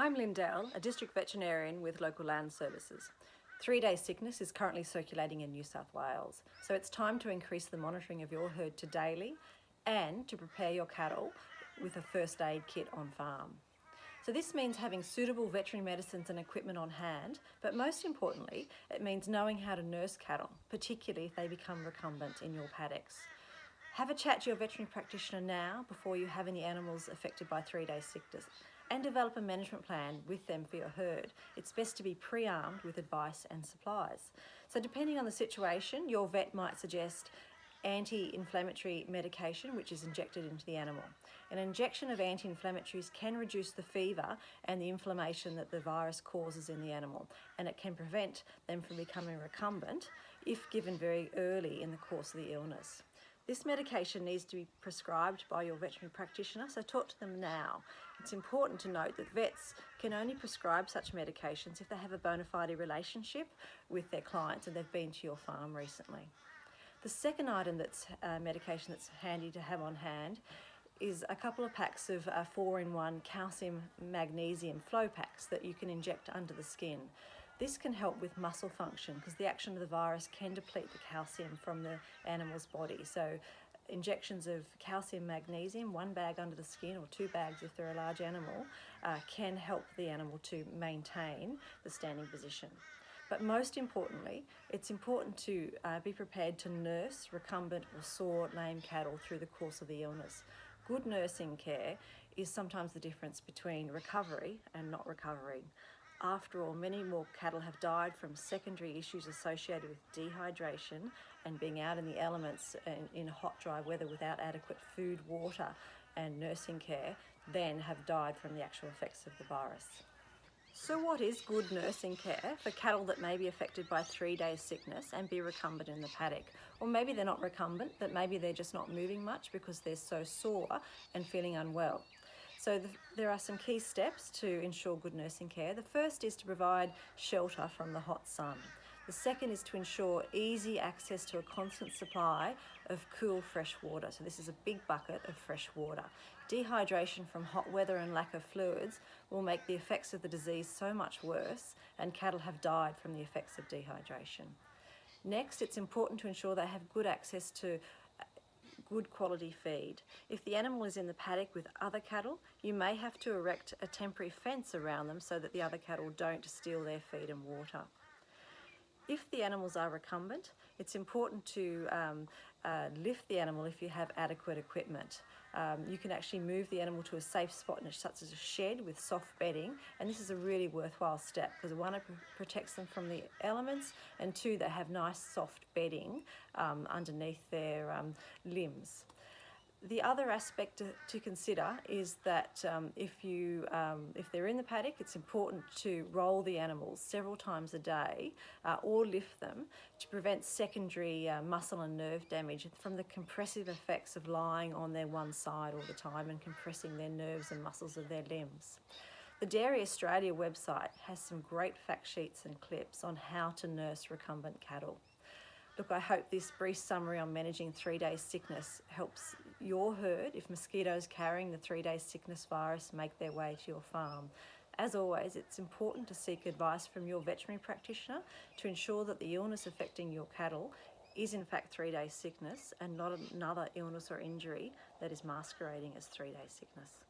I'm Lynn Lindell, a district veterinarian with local land services. Three-day sickness is currently circulating in New South Wales, so it's time to increase the monitoring of your herd to daily and to prepare your cattle with a first aid kit on farm. So this means having suitable veterinary medicines and equipment on hand, but most importantly, it means knowing how to nurse cattle, particularly if they become recumbent in your paddocks. Have a chat to your veterinary practitioner now before you have any animals affected by three-day sickness and develop a management plan with them for your herd. It's best to be pre-armed with advice and supplies. So depending on the situation, your vet might suggest anti-inflammatory medication which is injected into the animal. An injection of anti-inflammatories can reduce the fever and the inflammation that the virus causes in the animal and it can prevent them from becoming recumbent if given very early in the course of the illness. This medication needs to be prescribed by your veterinary practitioner, so talk to them now. It's important to note that vets can only prescribe such medications if they have a bona fide relationship with their clients and they've been to your farm recently. The second item that's uh, medication that's handy to have on hand is a couple of packs of uh, four-in-one calcium magnesium flow packs that you can inject under the skin. This can help with muscle function because the action of the virus can deplete the calcium from the animal's body. So injections of calcium magnesium, one bag under the skin or two bags if they're a large animal, uh, can help the animal to maintain the standing position. But most importantly, it's important to uh, be prepared to nurse recumbent or sore lame cattle through the course of the illness. Good nursing care is sometimes the difference between recovery and not recovering. After all, many more cattle have died from secondary issues associated with dehydration and being out in the elements in, hot, dry weather without adequate food, water and nursing care than have died from the actual effects of the virus. So what is good nursing care for cattle that may be affected by three days sickness and be recumbent in the paddock? Or maybe they're not recumbent, but maybe they're just not moving much because they're so sore and feeling unwell. So the, there are some key steps to ensure good nursing care. The first is to provide shelter from the hot sun. The second is to ensure easy access to a constant supply of cool fresh water. So this is a big bucket of fresh water. Dehydration from hot weather and lack of fluids will make the effects of the disease so much worse and cattle have died from the effects of dehydration. Next, it's important to ensure they have good access to good quality feed. If the animal is in the paddock with other cattle, you may have to erect a temporary fence around them so that the other cattle don't steal their feed and water. If the animals are recumbent, it's important to um, uh, lift the animal if you have adequate equipment. Um, you can actually move the animal to a safe spot such as a shed with soft bedding and this is a really worthwhile step because one it protects them from the elements and two they have nice soft bedding um, underneath their um, limbs. The other aspect to, to consider is that um, if, you, um, if they're in the paddock, it's important to roll the animals several times a day uh, or lift them to prevent secondary uh, muscle and nerve damage from the compressive effects of lying on their one side all the time and compressing their nerves and muscles of their limbs. The Dairy Australia website has some great fact sheets and clips on how to nurse recumbent cattle. Look, I hope this brief summary on managing three-day sickness helps your herd, if mosquitoes carrying the three-day sickness virus make their way to your farm. As always, it's important to seek advice from your veterinary practitioner to ensure that the illness affecting your cattle is in fact three-day sickness and not another illness or injury that is masquerading as three-day sickness.